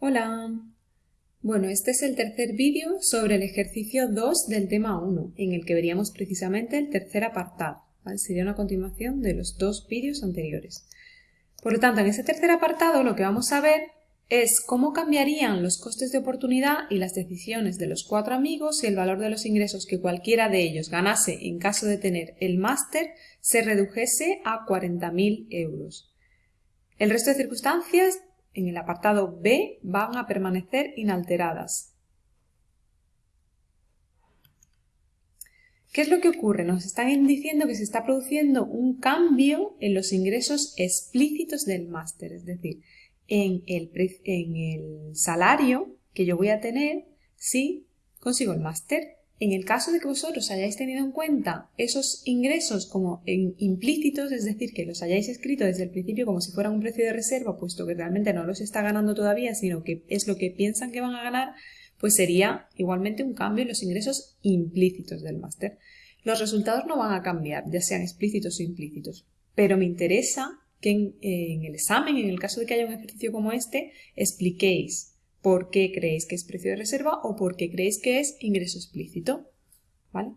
Hola. Bueno, este es el tercer vídeo sobre el ejercicio 2 del tema 1, en el que veríamos precisamente el tercer apartado. Sería una continuación de los dos vídeos anteriores. Por lo tanto, en ese tercer apartado lo que vamos a ver es cómo cambiarían los costes de oportunidad y las decisiones de los cuatro amigos si el valor de los ingresos que cualquiera de ellos ganase en caso de tener el máster se redujese a 40.000 euros. El resto de circunstancias en el apartado B van a permanecer inalteradas. ¿Qué es lo que ocurre? Nos están diciendo que se está produciendo un cambio en los ingresos explícitos del máster, es decir, en el, en el salario que yo voy a tener si consigo el máster. En el caso de que vosotros hayáis tenido en cuenta esos ingresos como implícitos, es decir, que los hayáis escrito desde el principio como si fueran un precio de reserva, puesto que realmente no los está ganando todavía, sino que es lo que piensan que van a ganar, pues sería igualmente un cambio en los ingresos implícitos del máster. Los resultados no van a cambiar, ya sean explícitos o implícitos, pero me interesa que en, el examen, en el caso de que haya un ejercicio como este, expliquéis por qué creéis que es precio de reserva o por qué creéis que es ingreso explícito. ¿Vale?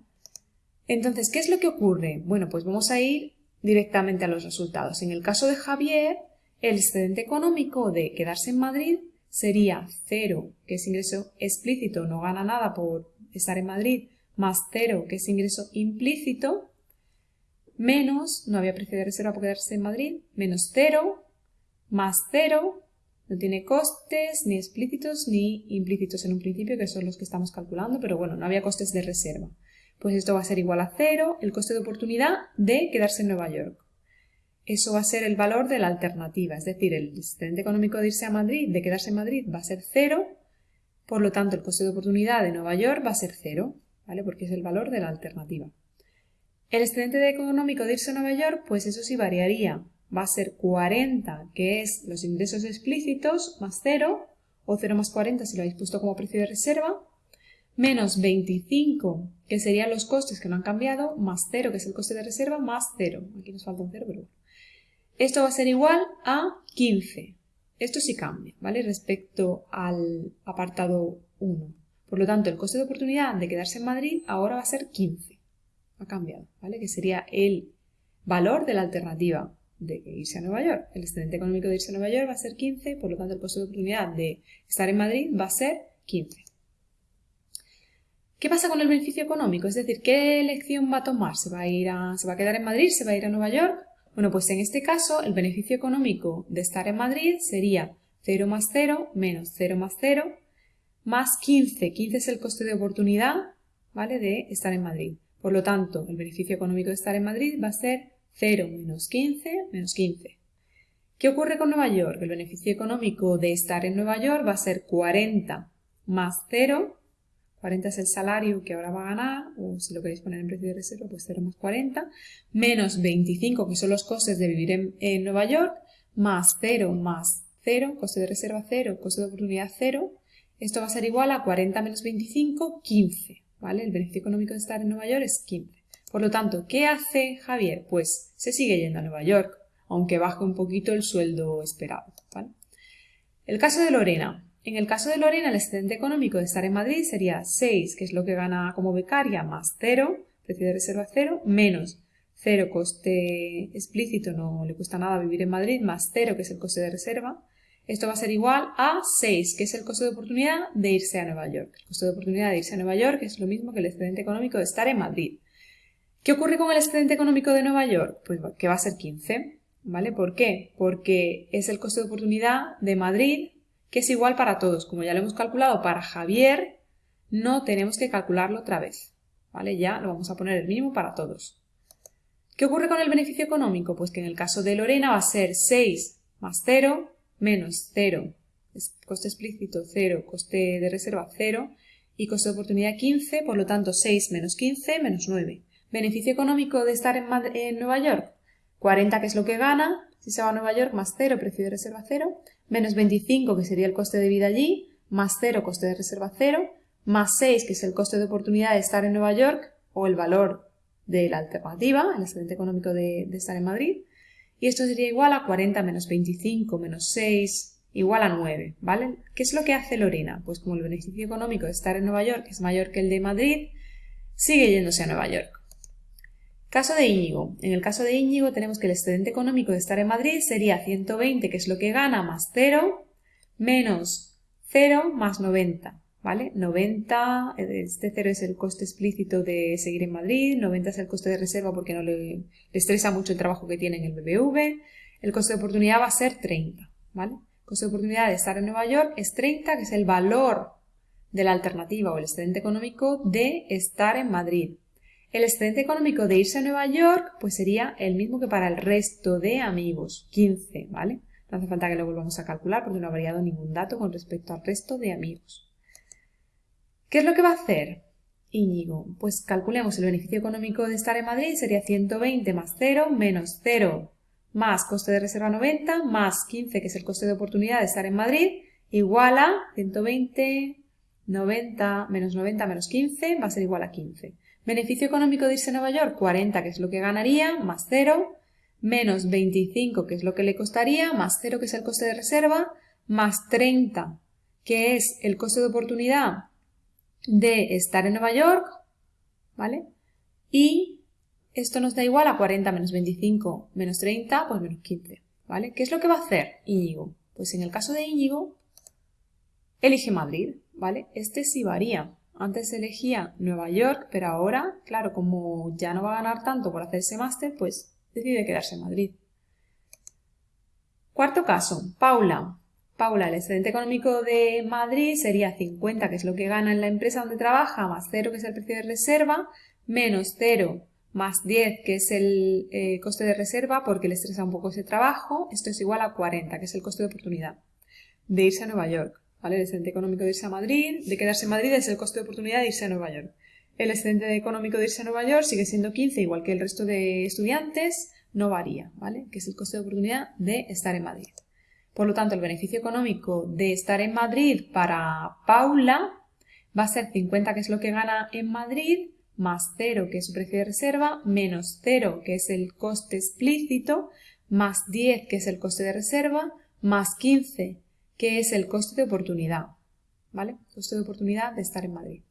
Entonces, ¿qué es lo que ocurre? Bueno, pues vamos a ir directamente a los resultados. En el caso de Javier, el excedente económico de quedarse en Madrid sería cero, que es ingreso explícito, no gana nada por estar en Madrid, más cero, que es ingreso implícito, menos, no había precio de reserva por quedarse en Madrid, menos 0, más 0, no tiene costes ni explícitos ni implícitos en un principio, que son los que estamos calculando, pero bueno, no había costes de reserva. Pues esto va a ser igual a 0, el coste de oportunidad de quedarse en Nueva York. Eso va a ser el valor de la alternativa, es decir, el excedente económico de irse a Madrid, de quedarse en Madrid, va a ser 0, por lo tanto el coste de oportunidad de Nueva York va a ser 0, ¿vale? Porque es el valor de la alternativa. El excedente económico de irse a Nueva York, pues eso sí variaría. Va a ser 40, que es los ingresos explícitos, más 0, o 0 más 40 si lo habéis puesto como precio de reserva, menos 25, que serían los costes que no han cambiado, más 0, que es el coste de reserva, más 0. Aquí nos falta un 0, pero bueno. Esto va a ser igual a 15. Esto sí cambia, ¿vale? Respecto al apartado 1. Por lo tanto, el coste de oportunidad de quedarse en Madrid ahora va a ser 15 ha cambiado, ¿vale? Que sería el valor de la alternativa de irse a Nueva York. El excedente económico de irse a Nueva York va a ser 15, por lo tanto el costo de oportunidad de estar en Madrid va a ser 15. ¿Qué pasa con el beneficio económico? Es decir, ¿qué elección va a tomar? ¿Se va a, ir a, ¿Se va a quedar en Madrid? ¿Se va a ir a Nueva York? Bueno, pues en este caso el beneficio económico de estar en Madrid sería 0 más 0 menos 0 más 0 más 15. 15 es el coste de oportunidad, ¿vale? De estar en Madrid. Por lo tanto, el beneficio económico de estar en Madrid va a ser 0 menos 15 menos 15. ¿Qué ocurre con Nueva York? El beneficio económico de estar en Nueva York va a ser 40 más 0. 40 es el salario que ahora va a ganar, o si lo queréis poner en precio de reserva, pues 0 más 40, menos 25, que son los costes de vivir en, en Nueva York, más 0 más 0, coste de reserva 0, coste de oportunidad 0. Esto va a ser igual a 40 menos 25, 15. El beneficio económico de estar en Nueva York es 15. Por lo tanto, ¿qué hace Javier? Pues se sigue yendo a Nueva York, aunque baje un poquito el sueldo esperado, El caso de Lorena. En el caso de Lorena, el excedente económico de estar en Madrid sería 6, que es lo que gana como becaria, más 0, precio de reserva 0, menos 0 coste explícito, no le cuesta nada vivir en Madrid, más 0, que es el coste de reserva, esto va a ser igual a 6, que es el costo de oportunidad de irse a Nueva York. El costo de oportunidad de irse a Nueva York es lo mismo que el excedente económico de estar en Madrid. ¿Qué ocurre con el excedente económico de Nueva York? Pues que va a ser 15. ¿Vale? ¿Por qué? Porque es el costo de oportunidad de Madrid, que es igual para todos. Como ya lo hemos calculado para Javier, no tenemos que calcularlo otra vez. ¿Vale? Ya lo vamos a poner el mínimo para todos. ¿Qué ocurre con el beneficio económico? Pues que en el caso de Lorena va a ser 6 más 0 menos 0, coste explícito 0, coste de reserva 0 y coste de oportunidad 15, por lo tanto 6 menos 15 menos 9. Beneficio económico de estar en, Nueva York, 40 que es lo que gana, si se va a Nueva York más 0, precio de reserva 0, menos 25 que sería el coste de vida allí, más 0, coste de reserva 0, más 6 que es el coste de oportunidad de estar en Nueva York o el valor de la alternativa, el excedente económico de estar en Madrid, y esto sería igual a 40 menos 25 menos 6 igual a 9, ¿vale? ¿Qué es lo que hace Lorena? Pues como el beneficio económico de estar en Nueva York es mayor que el de Madrid, sigue yéndose a Nueva York. Caso de Íñigo. En el caso de Íñigo tenemos que el excedente económico de estar en Madrid sería 120, que es lo que gana, más 0, menos 0 más 90. ¿Vale? 90, este 0 es el coste explícito de seguir en Madrid, 90 es el coste de reserva porque no le, le estresa mucho el trabajo que tiene en el BBV, el coste de oportunidad va a ser 30, ¿vale? El coste de oportunidad de estar en Nueva York es 30, que es el valor de la alternativa o el excedente económico de estar en Madrid. El excedente económico de irse a Nueva York pues sería el mismo que para el resto de amigos, 15, ¿vale? No hace falta que lo volvamos a calcular porque no ha variado ningún dato con respecto al resto de amigos. ¿Qué es lo que va a hacer Íñigo? Pues calculemos el beneficio económico de estar en Madrid, sería 120 más 0 menos 0 más coste de reserva 90 más 15, que es el coste de oportunidad de estar en Madrid, igual a 120, 90 menos 90 menos 15, va a ser igual a 15. Beneficio económico de irse a Nueva York, 40, que es lo que ganaría, más 0, menos 25, que es lo que le costaría, más 0, que es el coste de reserva, más 30, que es el coste de oportunidad de estar en Nueva York, ¿vale? Y esto nos da igual a 40 menos 25 menos 30, pues menos 15, ¿vale? ¿Qué es lo que va a hacer Íñigo? Pues en el caso de Íñigo, elige Madrid, ¿vale? Este sí varía. Antes elegía Nueva York, pero ahora, claro, como ya no va a ganar tanto por hacer ese máster, pues decide quedarse en Madrid. Cuarto caso, Paula. Paula, el excedente económico de Madrid sería 50, que es lo que gana en la empresa donde trabaja, más 0, que es el precio de reserva, menos 0 más 10, que es el eh, coste de reserva, porque le estresa un poco ese trabajo. Esto es igual a 40, que es el coste de oportunidad de irse a Nueva York. El excedente económico de irse a Madrid, de quedarse en Madrid, es el coste de oportunidad de irse a Nueva York. El excedente económico de irse a Nueva York sigue siendo 15, igual que el resto de estudiantes, no varía, ¿vale? Que es el coste de oportunidad de estar en Madrid. Por lo tanto, el beneficio económico de estar en Madrid para Paula va a ser 50, que es lo que gana en Madrid, más 0, que es su precio de reserva, menos 0, que es el coste explícito, más 10, que es el coste de reserva, más 15, que es el coste de oportunidad. ¿Vale? Coste de oportunidad de estar en Madrid.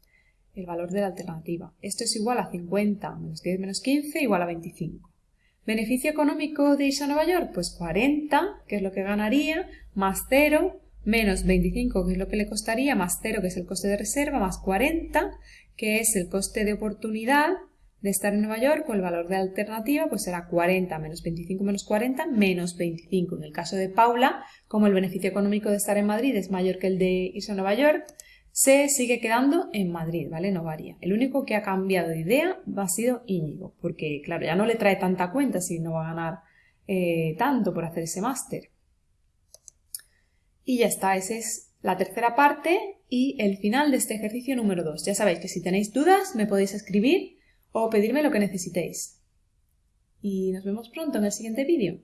El valor de la alternativa. Esto es igual a 50 menos 10 menos 15 igual a 25. ¿Beneficio económico de irse a Nueva York? Pues 40, que es lo que ganaría, más 0, menos 25, que es lo que le costaría, más 0, que es el coste de reserva, más 40, que es el coste de oportunidad de estar en Nueva York, con el valor de alternativa pues será 40 menos 25 menos 40 menos 25. En el caso de Paula, como el beneficio económico de estar en Madrid es mayor que el de irse a Nueva York, se sigue quedando en Madrid, ¿vale? No varía. El único que ha cambiado de idea ha sido Íñigo, porque claro, ya no le trae tanta cuenta si no va a ganar eh, tanto por hacer ese máster. Y ya está, esa es la tercera parte y el final de este ejercicio número 2. Ya sabéis que si tenéis dudas me podéis escribir o pedirme lo que necesitéis. Y nos vemos pronto en el siguiente vídeo.